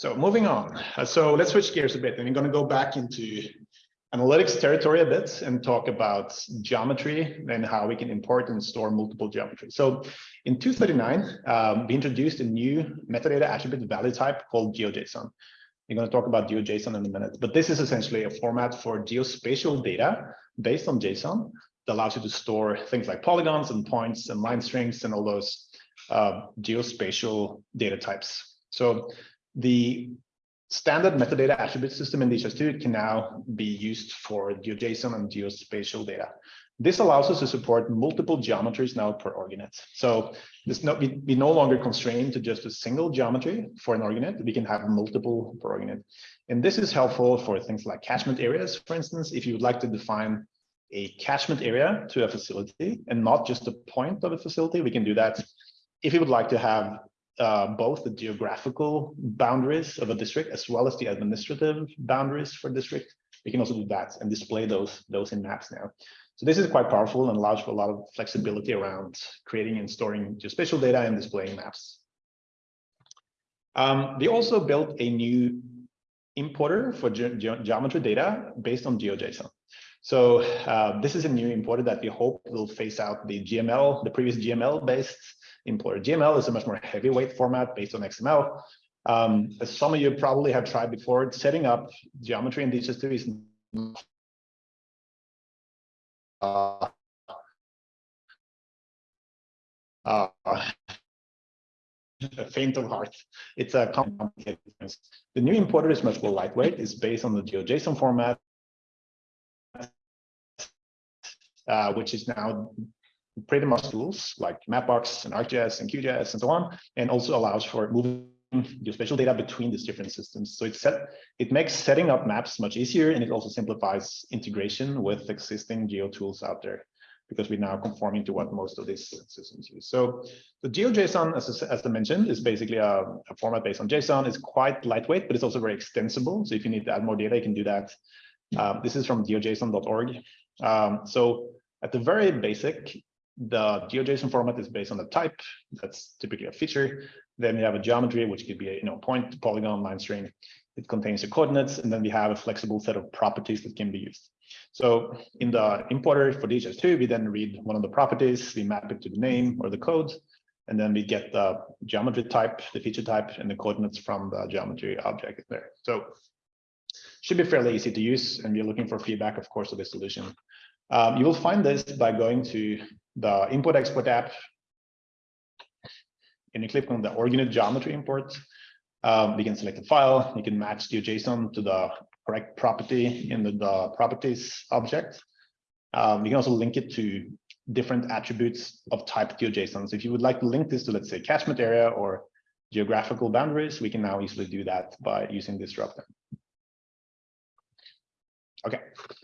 So moving on. Uh, So let's switch gears a bit and we're going to go back into analytics territory a bit and talk about geometry and how we can import and store multiple geometry. So in 239, um, we introduced a new metadata attribute value type called GeoJSON. We're going to talk about GeoJSON in a minute, but this is essentially a format for geospatial data based on JSON that allows you to store things like polygons and points and line strings and all those uh, geospatial data types. So the standard metadata attribute system in DHIS2 can now be used for GeoJSON and geospatial data. This allows us to support multiple geometries now per org unit. So this no, we, we no longer constrained to just a single geometry for an org unit. We can have multiple per org unit. And this is helpful for things like catchment areas, for instance, if you would like to define a catchment area to a facility and not just a point of a facility, we can do that. If you would like to have uh, both the geographical boundaries of a district as well as the administrative boundaries for district, we can also do that and display those, those in maps now. So this is quite powerful and allows for a lot of flexibility around creating and storing geospatial data and displaying maps. Um, we also built a new importer for ge ge geometry data based on GeoJSON. So uh, this is a new importer that we hope will phase out the GML, the previous GML-based importer. GML is a much more heavyweight format based on XML. Um, as some of you probably have tried before, setting up geometry in DHIS2 is uh, uh, a faint of heart. It's a complicated The new importer is much more lightweight. It's based on the GeoJSON format, uh, which is now pretty much tools like Mapbox and ArcGIS and QGIS and so on, and also allows for moving geospatial data between these different systems. So it set, it makes setting up maps much easier, and it also simplifies integration with existing geo tools out there because we're now conforming to what most of these systems use. So the GeoJSON, as, as I mentioned, is basically a, a, format based on JSON. It's quite lightweight, but it's also very extensible. So if you need to add more data, you can do that. Um, this is from geojson.org. Um, so at the very basic, the GeoJSON format is based on the type. That's typically a feature. Then we have a geometry, which could be a you know point, polygon, line string. It contains the coordinates, and then we have a flexible set of properties that can be used. So in the importer for DHIS2, we then read one of the properties, we map it to the name or the code, and then we get the geometry type, the feature type, and the coordinates from the geometry object there. So should be fairly easy to use, and we're looking for feedback, of course, of the solution. Um, you will find this by going to the import export app. And you click on the org unit geometry import. Um, we can select a file. You can match the JSON to the correct property in the, the properties object. Um, you can also link it to different attributes of type GeoJSON. So if you would like to link this to, let's say, catchment area or geographical boundaries, we can now easily do that by using this dropdown. Okay,